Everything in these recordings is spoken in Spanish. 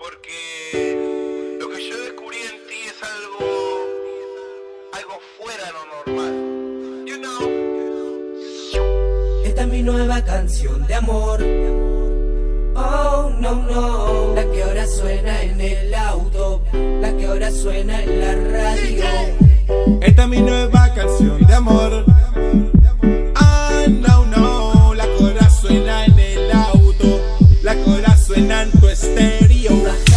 porque lo que yo descubrí en ti es algo, algo fuera de lo normal. You know. Esta es mi nueva canción de amor. Oh, no, no. La que ahora suena en el auto, la que ahora suena en la radio. Esta es mi nueva canción de amor. Fernando Estéreo.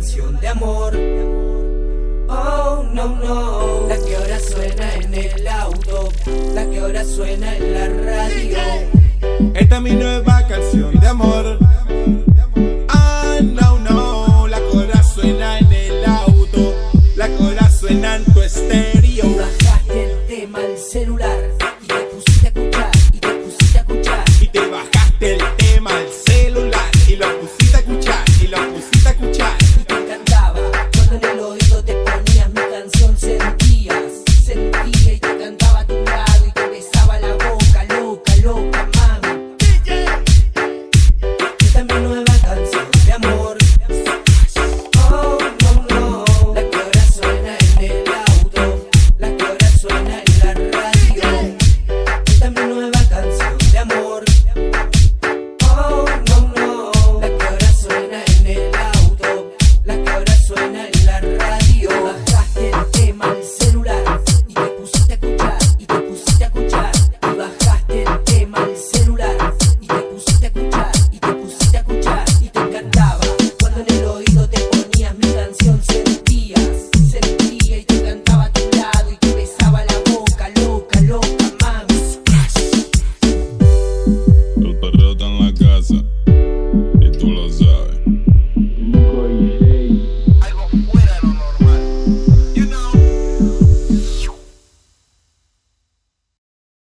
canción de amor. Oh, no, no. La que ahora suena en el auto. La que ahora suena en la radio. Esta es mi nueva canción de amor. Ah, no, no. La que ahora suena en el auto. La que ahora suena en tu estéreo. Bajaste el tema al celular. Y te pusiste a escuchar Y te pusiste a escuchar. Y te bajaste el tema Nase.